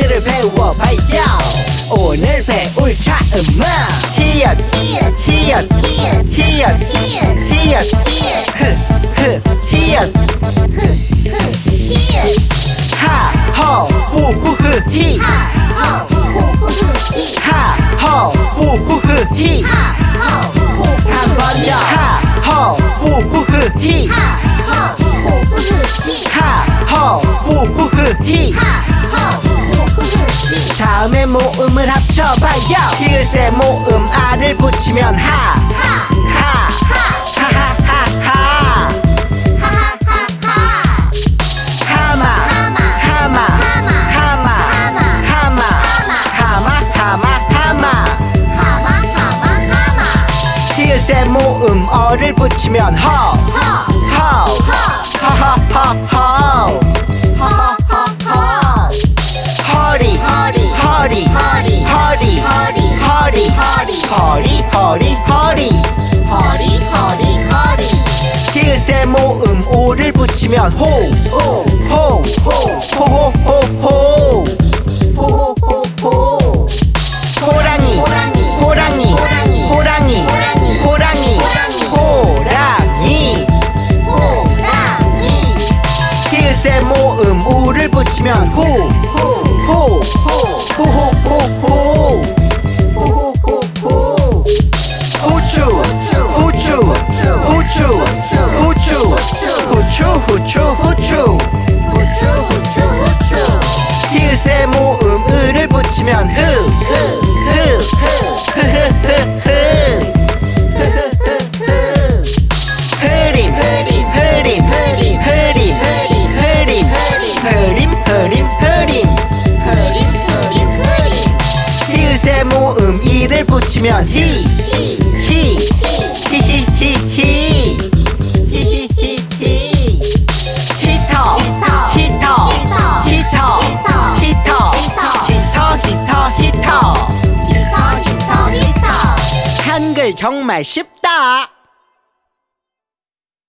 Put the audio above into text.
한글을 배워봐요 오늘 배울 차음은 히읗 히읗 히읗 히읗 흐흐 히읗 하허 후후흐 히 하허 후후흐 히한 자음의 모음을 합쳐봐요! 히읗의 모음 알을 붙이면 하! 하! 하하하하! 하마! 하마! 하마! 하마! 하마! 하마! 하마! 히읗의 모음 어를 붙이면 허허 모음 오를 붙이면 호 호, 호호호호 호랑이 호랑이 호랑이 호랑이 호랑이. 히읗의 모음 우를 붙이면 후 호, 호호호호 후추 후추 후추 후추. 후추 후추 후추. 히읗의 모음 을을 붙이면 흐 흐, 흐흐흐흐 흐림 흐림 흐림 흐림 흐림 흐림 히읗의 모음 이를 붙이면 히 히 히히히히 한글 정말 쉽다